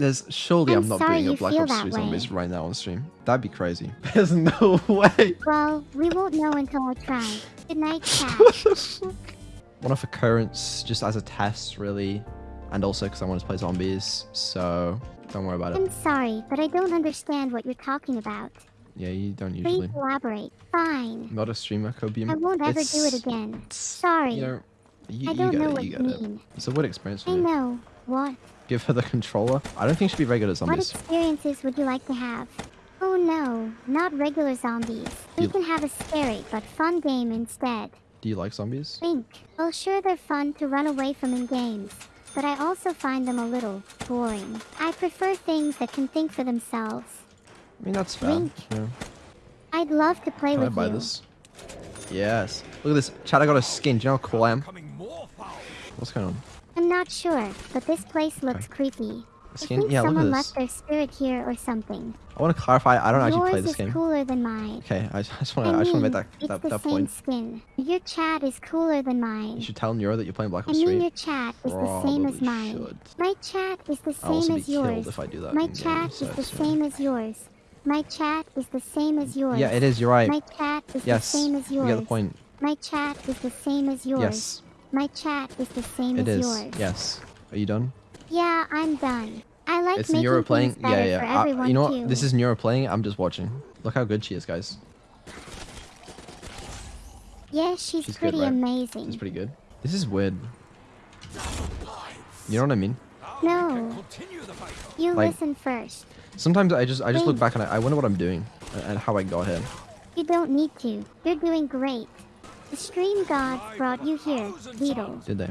There's surely I'm, I'm not doing a you Black Ops that 3 way. zombies right now on stream. That'd be crazy. There's no way. Well, we won't know until I try. Good night, chat. what the fuck? One off occurrence just as a test, really. And also because I want to play zombies. So don't worry about it. I'm sorry, but I don't understand what you're talking about. Yeah, you don't usually. Please elaborate. Fine. Not a streamer, Copium. I won't ever do it again. Sorry. You know, you, I you don't get know it, what you you it. mean. It's a weird experience for I know. What? Give her the controller. I don't think she'd be very good at What experiences would you like to have? Oh no, not regular zombies. We You- can have a scary but fun game instead. Do you like zombies? Think. Well, sure they're fun to run away from in games, but I also find them a little boring. I prefer things that can think for themselves. I mean, that's fair. Wink. Yeah. I'd love to play Can I with buy you. this? Yes. Look at this. Chad, I got a skin. Do you know how cool I am? Becoming more foul. What's going on? I'm not sure, but this place looks creepy. A I think Yeah, someone left their spirit here or something. I want to clarify. I don't actually play this is game. cooler than mine. Okay, I just want to. I I just want to make that it's that, the that same point. skin. Your chat is cooler than mine. You should tell Neuro that you're playing Black I Ops mean, 3. your chat is the same as mine. should. My chat is the same as yours. if I do that My chat is the same as yours. My chat is the same as yours. Yeah, it is. You're right. My chat is yes. the same as yours. You yours. get the point. My chat is the same as yours. Yes, My chat is the same it as is. yours. Yes. Are you done? Yeah, I'm done. I like it's making Neuro things playing. better Yeah, yeah. for Uh, everyone you know too. what? This is Nero playing. I'm just watching. Look how good she is, guys. Yeah, she's, She's good, pretty right? amazing. She's pretty good. This is weird. You know what I mean? No, Continue the fight. you Like- listen first. Sometimes I just I just look back and I, I wonder what I'm doing and, and how I got here. You don't need to. You're doing great. The stream gods brought you here, Beetle. Did they?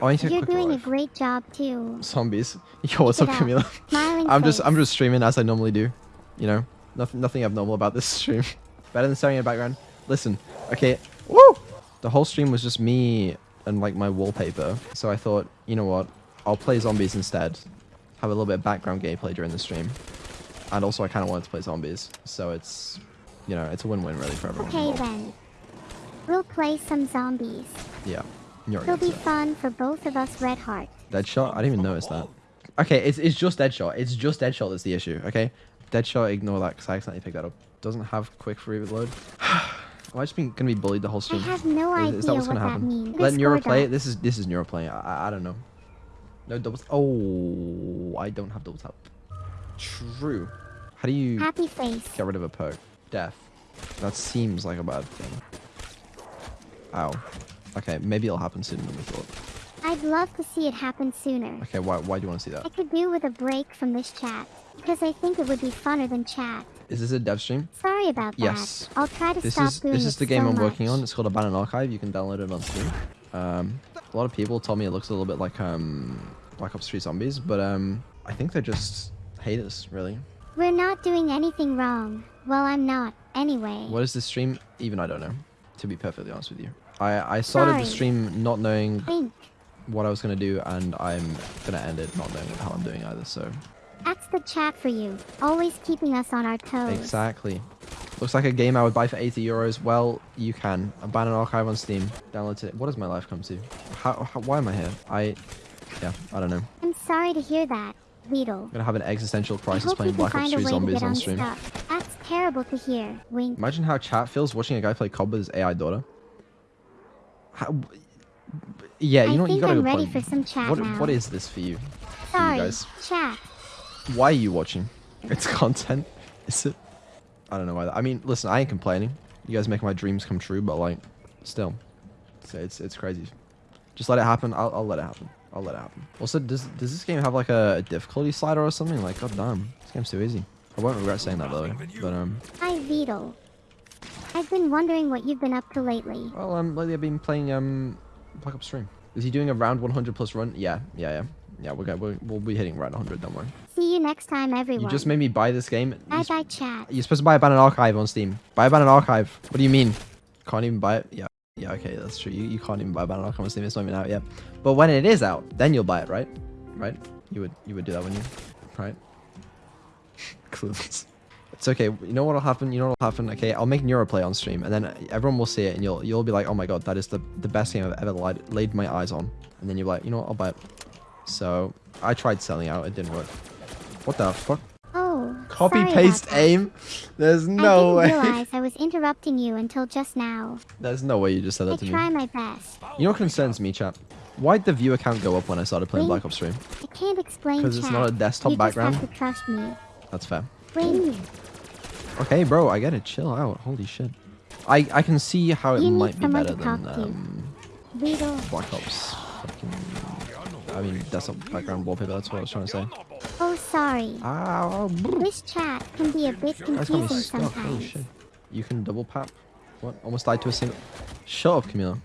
Oh, I need to You're doing a great job too. Zombies. Yo, what's up. Camila? I'm just. I'm just streaming as I normally do. You know, nothing nothing abnormal about this stream. Better than staring in the background. Listen, okay. Woo! The whole stream was just me and like my wallpaper. So I thought, you know what? I'll play zombies instead. Have a little bit of background gameplay during the stream. And also, I kind of wanted to play zombies, so it's, you know, it's a win-win really for everyone. Okay then. We'll play some zombies. Yeah, you're It'll be fun for both of us, Red Heart. Deadshot? I didn't even notice that. Okay, it's, it's just Deadshot. It's just Deadshot that's the issue, okay? Deadshot, ignore that because I accidentally picked that up. Doesn't have quick reload. Am I just been gonna be bullied the whole stream? I have no Is, idea is that what's what gonna that happen? means. Let Neuro play it. This is this is Neuro playing. I, I, I don't know. No doubles. Oh, I don't have double tap. True. How do you Happy face. get rid of a perk? Death. That seems like a bad thing. Ow. Okay, maybe it'll happen sooner than we thought. I'd love to see it happen sooner. Okay, why why do you want to see that? I could do with a break from this chat. Because I think it would be funner than chat. Is this a dev stream? Sorry about that. Yes. I'll try to This stop is doing this is the game so I'm working much. on. It's called Abandoned Archive. You can download it on Steam. Um, a lot of people told me it looks a little bit like um Black Ops 3 Zombies, but um I think they're just haters, really. We're not doing anything wrong. Well, I'm not. Anyway. What is this stream? Even I don't know. To be perfectly honest with you, I I started the stream not knowing Think. what I was gonna do, and I'm gonna end it not knowing how I'm doing either. So That's the chat for you. Always keeping us on our toes. exactly. Looks like a game I would buy for 80 euros. Well, you can. Abandoned Archive on Steam. Download it. What does my life come to? How, how why am I here? I yeah, I don't know. I'm sorry to hear that, Beetle. I'm gonna have an existential crisis playing Black Ops 3 Zombies on stream. Terrible to hear. Wink. Imagine how chat feels watching a guy play COD with his AI daughter. How, yeah, you I know what? You think got a I'm ready point. for some chat what, now. what is this for you? Sorry, guys. chat. Why are you watching? It's content. Is it? I don't know why. That, I mean, listen, I ain't complaining. You guys make my dreams come true, but like, still, it's it's, it's crazy. Just let it happen. I'll, I'll let it happen. I'll let it happen. Also, does does this game have like a difficulty slider or something? Like, god damn, this game's too easy. I won't regret saying that by the way. But um, Hi, Beetle. I've been wondering what you've been up to lately. well, um, lately I've been playing um, Black Ops 3. Is he doing a round 100 plus run? Yeah, yeah, yeah, yeah. We're going. We'll, we'll be hitting round 100. Don't worry. See you next time, everyone. You just made me buy this game. Bye You bye, chat. You're supposed to buy a Abandoned Archive on Steam. Buy a Abandoned Archive. What do you mean? Can't even buy it? Yeah. Yeah, okay, that's true. You, you can't even buy Abandoned Archive on Steam. It's not even out yet. But when it is out, then you'll buy it, right? Right? You would you would do that, wouldn't you? Right? Clueless. It's okay. You know what'll happen? You know what'll happen? Okay, I'll make Neuroplay on stream, and then everyone will see it, and you'll you'll be like, oh my god, that is the the best game I've ever laid, laid my eyes on. And then you're like, you know what? I'll buy it. So I tried selling out. It didn't work. What the fuck? Oh, Copy paste aim? There's no I way. didn't realize I was interrupting you until just now. There's no way you just said I that to me. I try my best. You know what concerns me, chat? Why'd the viewer count go up when I started playing Wait. Black Ops 3? I can't explain, Because it's not a desktop you background? Just have to trust me. That's fair. Wait, Okay, bro, I get it. Chill out. Holy shit. I, I can see how it You might be better than um, Black Ops. Fucking, I mean, that's a background wallpaper. That's what I was trying to say. Oh, sorry. Ow. This chat can be a bit Guys got me confusing stuck. Holy sometimes. shit. You can double pap. What? Almost died to a single. Shut up, Camila.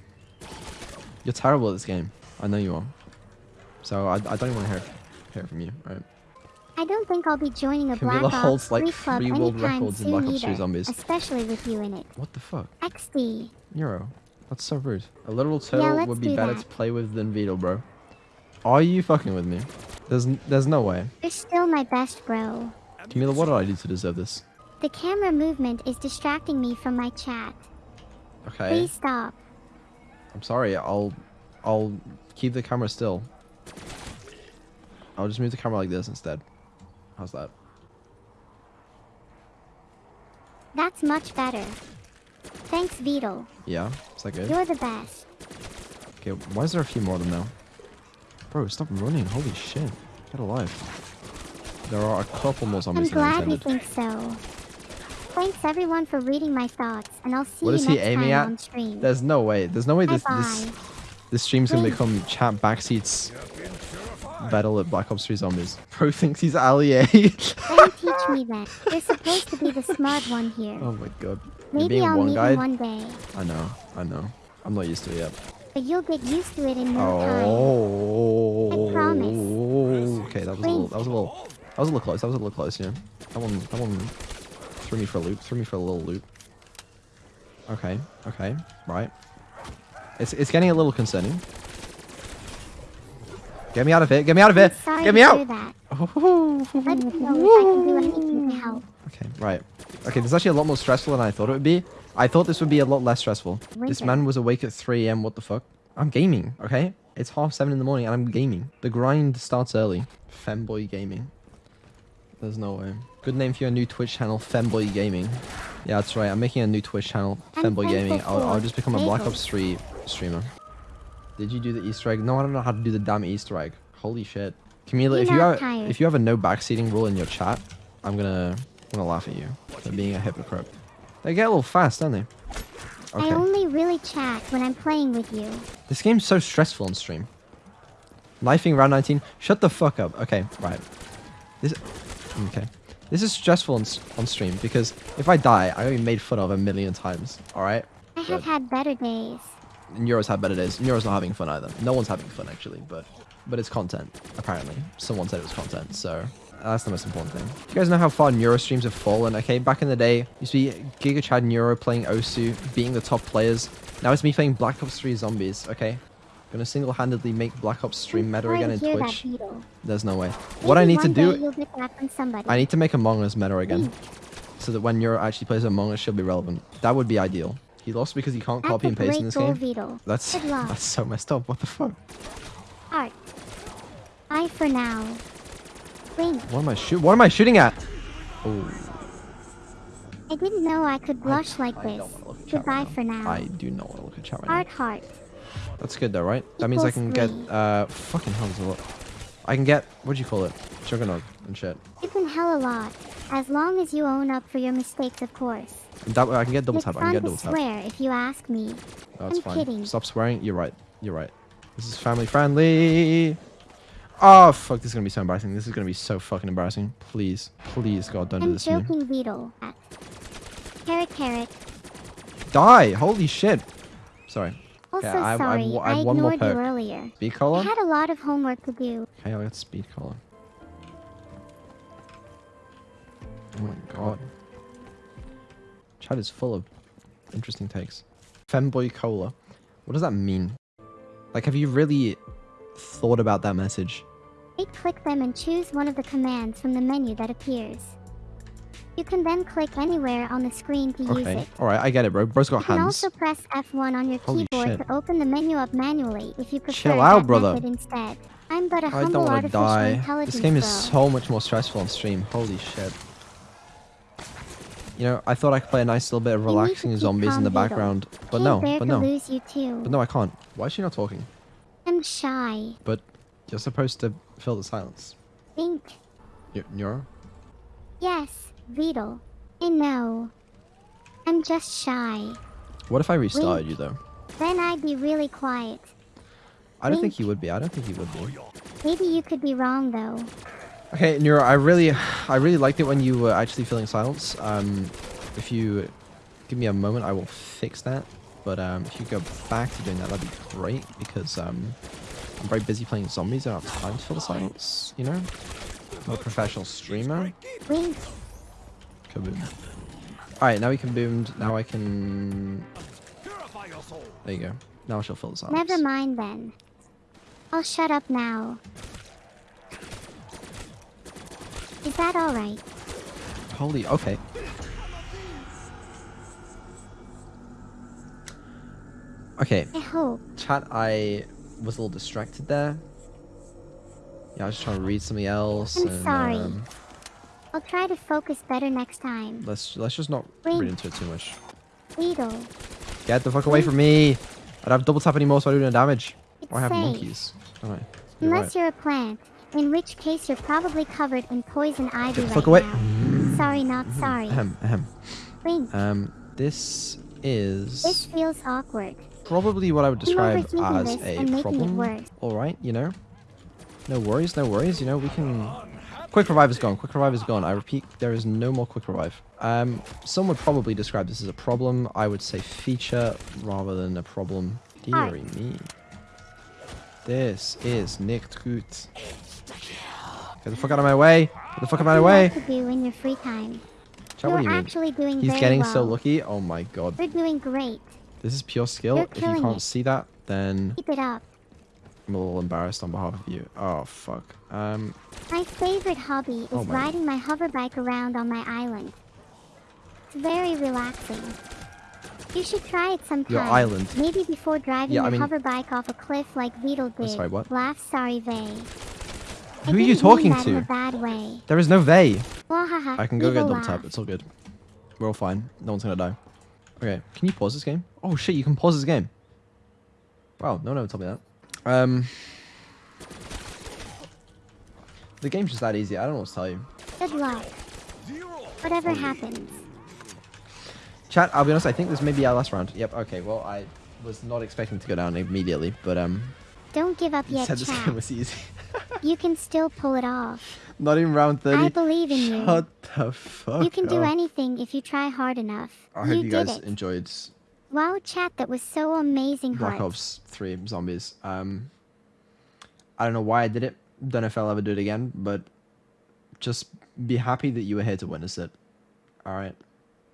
You're terrible at this game. I know you are. So I, I don't even want to hear, hear it from you, right? I don't think I'll be joining a Camila Black holds, Ops like, 3 club three world records in Black Ops 3 either, Zombies. especially with you in it. What the fuck? XD. Neuro. That's so rude. A literal turtle let's would be better that. to play with than Vito, bro. Are you fucking with me? There's there's no way. You're still my best bro. Camila, what did I do to deserve this? The camera movement is distracting me from my chat. Okay. Please stop. I'm sorry. I'll I'll keep the camera still. I'll just move the camera like this instead. How's that? That's much better. Thanks, Vito. Yeah? Is that good? You're the best. Okay, why is there a few more of them now? Bro, stop running. Holy shit. Get alive. There are a couple more I'm zombies glad you think so. Thanks everyone for reading my thoughts, and I'll see What you is next he aiming time at? on stream. There's no way. There's no way Bye this bye. this this stream's gonna become chat backseats battle at Black Ops 3 Zombies. Bro thinks he's Ali A. Me teach me that. You're supposed to be the smart one here. oh my god. Maybe being I'll one meet guy. you one day, I know, I know. I'm not used to it yet. but you'll get used to it in no oh. time. Oh. I promise. Oh, okay, that was a little. That was a little. That was a little close. That was a little close. Yeah. That one. That one threw me for a loop. Threw me for a little loop. Okay. Okay. Right. It's it's getting a little concerning. Get me out of it. Get me out of it. Get me out. that. Let me know if I can do anything to help. Okay, right. Okay, this is actually a lot more stressful than I thought it would be. I thought this would be a lot less stressful. This man was awake at 3 a.m. What the fuck? I'm gaming, okay? It's half 7 in the morning and I'm gaming. The grind starts early. Femboy Gaming. There's no way. Good name for your new Twitch channel, Femboy Gaming. Yeah, that's right. I'm making a new Twitch channel, Femboy Gaming. I'll, I'll just become a Black Ops 3 streamer. Did you do the Easter egg? No, I don't know how to do the damn Easter egg. Holy shit. Camila, if you have tired. if you have a no backseating rule in your chat, I'm gonna I'm gonna laugh at you for being a hypocrite. They get a little fast, don't they? I Okay. only really chat when I'm playing with you. This game's so stressful on stream. Knifing round 19. Shut the fuck up. Okay, right. This. Okay. This is stressful on, on stream because if I die, I'm gonna be made fun of a million times. All right. I have Good. had better days. Neuros had better days. Neuro's not having fun either. No one's having fun actually, but but it's content apparently. Someone said it was content, so that's the most important thing. You guys know how far Neuro streams have fallen? Okay, back in the day, used to be Giga Chad Neuro playing Osu, beating the top players. Now it's me playing Black Ops 3 Zombies. Okay, gonna single-handedly make Black Ops stream meta again in Twitch. There's no way. What I need to do, You'll get that from somebody. I need to make Among Us meta again, Mm. so that when Neuro actually plays Among Us, she'll be relevant. That would be ideal. He lost because he can't That's copy and paste in this game. That's that's so messed up. What the fuck? Art. Bye for now. What am I shoot? What am I shooting at? Oh, I didn't know I could blush like I this. don't wanna look at chat Goodbye right for now. I do not want to look at chat right Art now. heart. That's good though, right? That means I can get uh fucking hell, a lot. I can get what do you call it? Juggernaut and shit. You can hell a lot. As long as you own up for your mistakes, of course. That way I can get double it's tap. I can get to double tap. swear if you ask me. No, it's I'm fine. kidding. Stop swearing. You're right. You're right. This is family friendly. Oh fuck! This is gonna be so embarrassing. This is gonna be so fucking embarrassing. Please, please, God, don't do I'm this to me. joking, Vito. Uh, carrot, carrot. Die! Holy shit! Sorry. Also I- I- sorry, I- I, I have one more ignored you earlier. Speed I had a lot of homework to do. Okay, I'll get Speed Cola. Oh my god. Chat is full of interesting takes. Femboy cola. What does that mean? Like, have you really thought about that message? Click them and choose one of the commands from the menu that appears. You can then click anywhere on the screen to use Okay, it. alright, I get it, bro. Bro's got You can hands. also press F1 on your Holy keyboard shit. to open the menu up manually if you prefer Chill out, brother. instead. I'm but a I humble don't want to die. This game is so much more stressful on stream. Holy shit. You know, I thought I could play a nice little bit of You need to relaxing zombies in the background, but no, but no, lose you too. but no, I can't. Why is she not talking? I'm shy. But you're supposed to fill the silence. Think. Y-? Yes, Beetle. I know. I'm just shy. What if I restarted Wink. you though? Then I'd be really quiet. I don't think he would be. I don't think he would be. Maybe you could be wrong though. Okay, Neuro, I really, I really liked it when you were actually filling silence. Um, if you give me a moment, I will fix that. But um, if you go back to doing that, that'd be great because um, I'm very busy playing zombies. I don't have time to fill the silence. You know, I'm a professional streamer. Wink. Kaboom. All right, now we can boomed. Now I can. There you go. Now she'll fill the silence. Never mind then. I'll shut up now. Is that alright? Holy, okay. Okay, I hope. chat, I was a little distracted there. Yeah, I was just trying to read something else. I'm and, sorry. Um, I'll try to focus better next time. let's let's just not Wink. read into it too much. Beetle. Get the fuck away from me! I don't have double tap anymore, so I do no damage. It's Or I have safe. monkeys. You're Unless right. you're a plant, in which case you're probably covered in poison ivy Get the right fuck away. now. Sorry, not sorry. Ahem, ahem. Wink. Um, this is This feels awkward. probably what I would describe as a and making it problem. All right, you know. No worries, no worries. You know we can. Quick revive is gone. Quick revive is gone. I repeat, there is no more quick revive. Um, some would probably describe this as a problem. I would say feature rather than a problem. Alright. Deary me. This is nicht gut. Get the fuck out of my way. Get the fuck out of my way. What do you like to do in your free time? Chat, what do you mean? actually doing He's getting well. so lucky. Oh my god. You're doing great. This is pure skill. You're If you can't it. see that, then Keep it up. I'm a little embarrassed on behalf of you. Oh fuck. Um, My favorite hobby is Oh my- riding my hoverbike around on my island. It's very relaxing. You should try it sometime. Your island? Maybe before driving Yeah, your I mean- hoverbike off a cliff like Beetle did. sorry, what? Laugh, sorry, Vay. Who are you talking that In a to? there is no. Wahaha. I can go get double tap. It's all good. We're all fine. No one's gonna die. Okay, can you pause this game? Oh shit, you can pause this game. Wow, no one ever told me that. Um, the game's just that easy. I don't know what to tell you. Good luck. Whatever happens. Chat, I'll be honest. I think this may be our last round. Yep. Okay. Well, I was not expecting to go down immediately, but um, Don't give up you yet, said this chat. game was easy. You can still pull it off. not even round thirty. I believe in you. Shut the fuck You can do anything if you try hard enough. I hope you, did guys it. enjoyed Wow, chat, that was so amazing, Black. Ops 3 Zombies. Um, I don't know why I did it. Don't know if I'll ever do it again, but just be happy that you were here to witness it. All right.